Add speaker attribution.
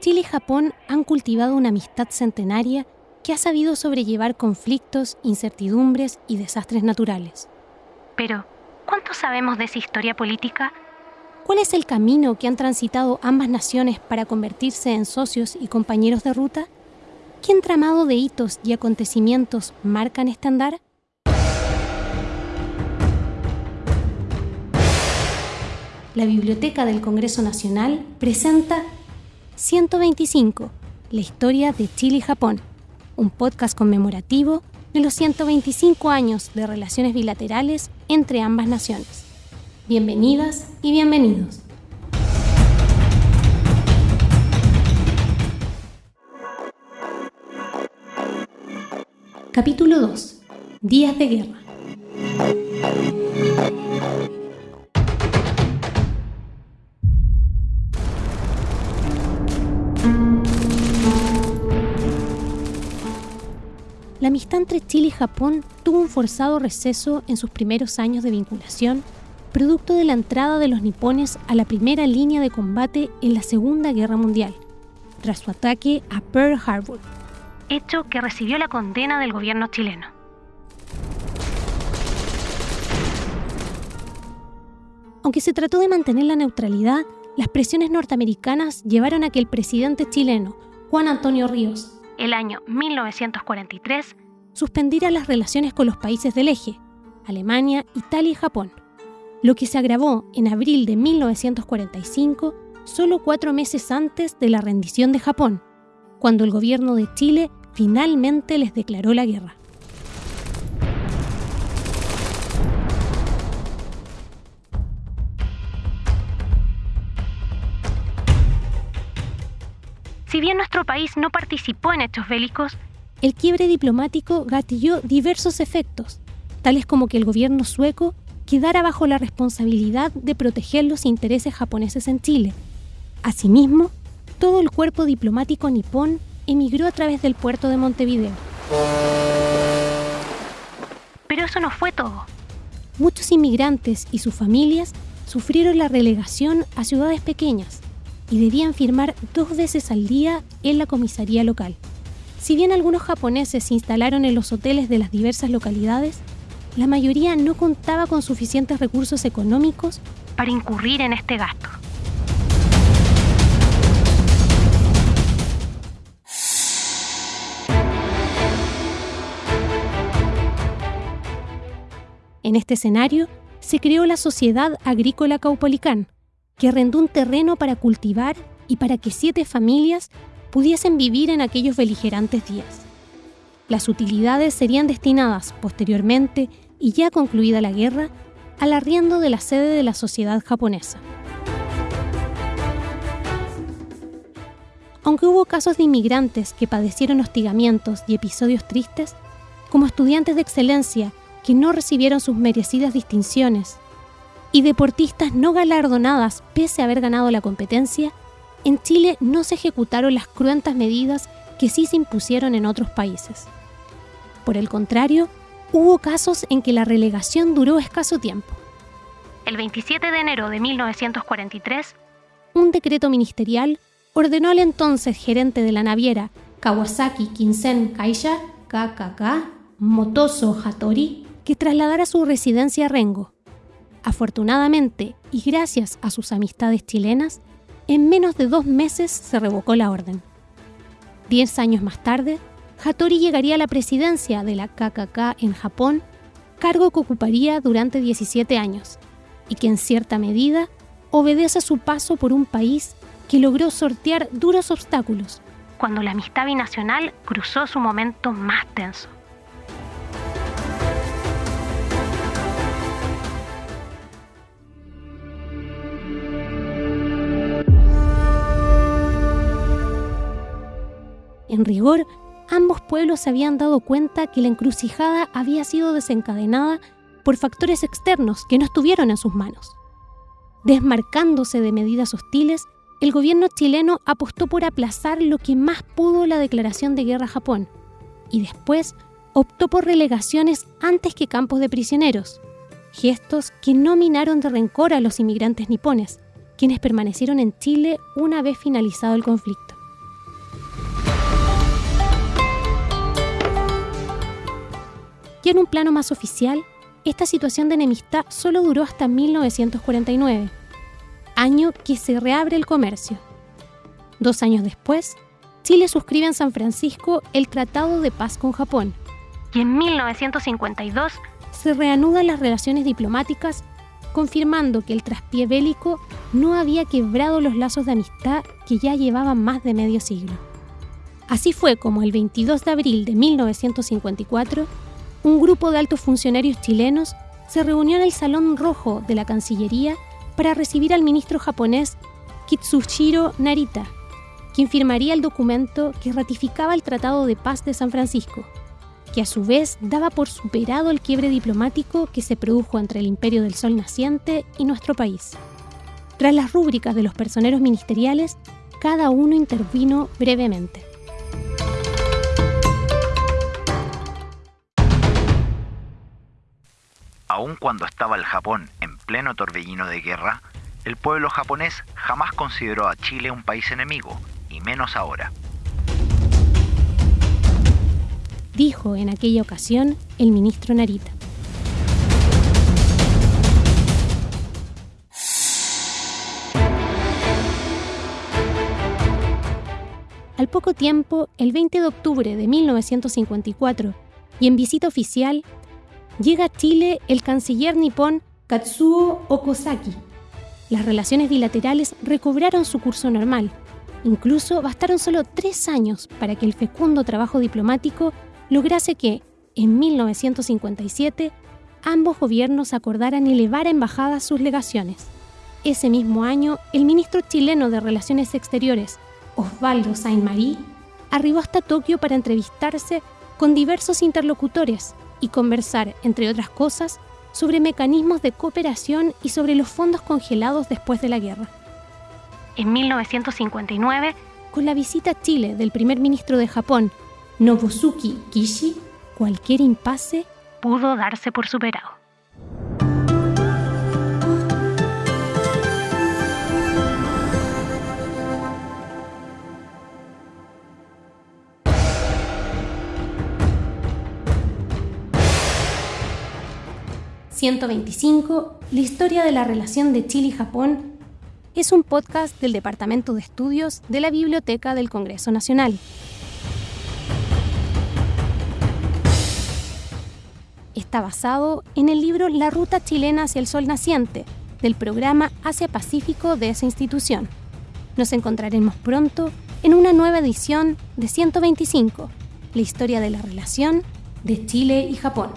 Speaker 1: Chile y Japón han cultivado una amistad centenaria que ha sabido sobrellevar conflictos, incertidumbres y desastres naturales.
Speaker 2: Pero, ¿cuánto sabemos de esa historia política?
Speaker 1: ¿Cuál es el camino que han transitado ambas naciones para convertirse en socios y compañeros de ruta? ¿Qué entramado de hitos y acontecimientos marcan este andar? La Biblioteca del Congreso Nacional presenta 125, la historia de Chile y Japón, un podcast conmemorativo de los 125 años de relaciones bilaterales entre ambas naciones. Bienvenidas y bienvenidos. Capítulo 2. Días de guerra. Entre Chile y Japón tuvo un forzado receso en sus primeros años de vinculación, producto de la entrada de los nipones a la primera línea de combate en la Segunda Guerra Mundial, tras su ataque a Pearl Harbor,
Speaker 2: hecho que recibió la condena del gobierno chileno.
Speaker 1: Aunque se trató de mantener la neutralidad, las presiones norteamericanas llevaron a que el presidente chileno, Juan Antonio Ríos,
Speaker 2: el año 1943,
Speaker 1: suspendiera las relaciones con los países del eje, Alemania, Italia y Japón, lo que se agravó en abril de 1945, solo cuatro meses antes de la rendición de Japón, cuando el gobierno de Chile finalmente les declaró la guerra.
Speaker 2: Si bien nuestro país no participó en hechos bélicos,
Speaker 1: el quiebre diplomático gatilló diversos efectos, tales como que el gobierno sueco quedara bajo la responsabilidad de proteger los intereses japoneses en Chile. Asimismo, todo el cuerpo diplomático nipón emigró a través del puerto de Montevideo.
Speaker 2: Pero eso no fue todo.
Speaker 1: Muchos inmigrantes y sus familias sufrieron la relegación a ciudades pequeñas, y debían firmar dos veces al día en la comisaría local. Si bien algunos japoneses se instalaron en los hoteles de las diversas localidades, la mayoría no contaba con suficientes recursos económicos
Speaker 2: para incurrir en este gasto.
Speaker 1: En este escenario se creó la Sociedad Agrícola Caupolicán, que arrendó un terreno para cultivar y para que siete familias pudiesen vivir en aquellos beligerantes días. Las utilidades serían destinadas posteriormente, y ya concluida la guerra, al arriendo de la sede de la sociedad japonesa. Aunque hubo casos de inmigrantes que padecieron hostigamientos y episodios tristes, como estudiantes de excelencia que no recibieron sus merecidas distinciones y deportistas no galardonadas pese a haber ganado la competencia, en Chile no se ejecutaron las cruentas medidas que sí se impusieron en otros países. Por el contrario, hubo casos en que la relegación duró escaso tiempo.
Speaker 2: El 27 de enero de 1943,
Speaker 1: un decreto ministerial ordenó al entonces gerente de la naviera Kawasaki Kinsen Kaisha, KKK, Motoso Hattori, que trasladara su residencia a Rengo, Afortunadamente, y gracias a sus amistades chilenas, en menos de dos meses se revocó la orden. Diez años más tarde, Hattori llegaría a la presidencia de la KKK en Japón, cargo que ocuparía durante 17 años, y que en cierta medida obedece a su paso por un país que logró sortear duros obstáculos
Speaker 2: cuando la amistad binacional cruzó su momento más tenso.
Speaker 1: En rigor, ambos pueblos se habían dado cuenta que la encrucijada había sido desencadenada por factores externos que no estuvieron en sus manos. Desmarcándose de medidas hostiles, el gobierno chileno apostó por aplazar lo que más pudo la declaración de guerra a Japón y después optó por relegaciones antes que campos de prisioneros, gestos que no minaron de rencor a los inmigrantes nipones, quienes permanecieron en Chile una vez finalizado el conflicto. Y en un plano más oficial, esta situación de enemistad solo duró hasta 1949, año que se reabre el comercio. Dos años después, Chile suscribe en San Francisco el Tratado de Paz con Japón.
Speaker 2: Y en 1952
Speaker 1: se reanudan las relaciones diplomáticas, confirmando que el traspié bélico no había quebrado los lazos de amistad que ya llevaban más de medio siglo. Así fue como el 22 de abril de 1954, un grupo de altos funcionarios chilenos se reunió en el Salón Rojo de la Cancillería para recibir al ministro japonés Kitsushiro Narita, quien firmaría el documento que ratificaba el Tratado de Paz de San Francisco, que a su vez daba por superado el quiebre diplomático que se produjo entre el Imperio del Sol naciente y nuestro país. Tras las rúbricas de los personeros ministeriales, cada uno intervino brevemente.
Speaker 3: Aun cuando estaba el Japón en pleno torbellino de guerra, el pueblo japonés jamás consideró a Chile un país enemigo, y menos ahora.
Speaker 1: Dijo en aquella ocasión el ministro Narita. Al poco tiempo, el 20 de octubre de 1954, y en visita oficial, llega a Chile el canciller nipón Katsuo Okosaki. Las relaciones bilaterales recobraron su curso normal. Incluso bastaron solo tres años para que el fecundo trabajo diplomático lograse que, en 1957, ambos gobiernos acordaran elevar a embajadas sus legaciones. Ese mismo año, el ministro chileno de Relaciones Exteriores, Osvaldo Saint-Marie, arribó hasta Tokio para entrevistarse con diversos interlocutores y conversar, entre otras cosas, sobre mecanismos de cooperación y sobre los fondos congelados después de la guerra.
Speaker 2: En 1959,
Speaker 1: con la visita a Chile del primer ministro de Japón, Nobusuke Kishi, cualquier impasse
Speaker 2: pudo darse por superado.
Speaker 1: 125, la historia de la relación de Chile y Japón, es un podcast del Departamento de Estudios de la Biblioteca del Congreso Nacional. Está basado en el libro La Ruta Chilena hacia el Sol Naciente, del programa Asia-Pacífico de esa institución. Nos encontraremos pronto en una nueva edición de 125, la historia de la relación de Chile y Japón.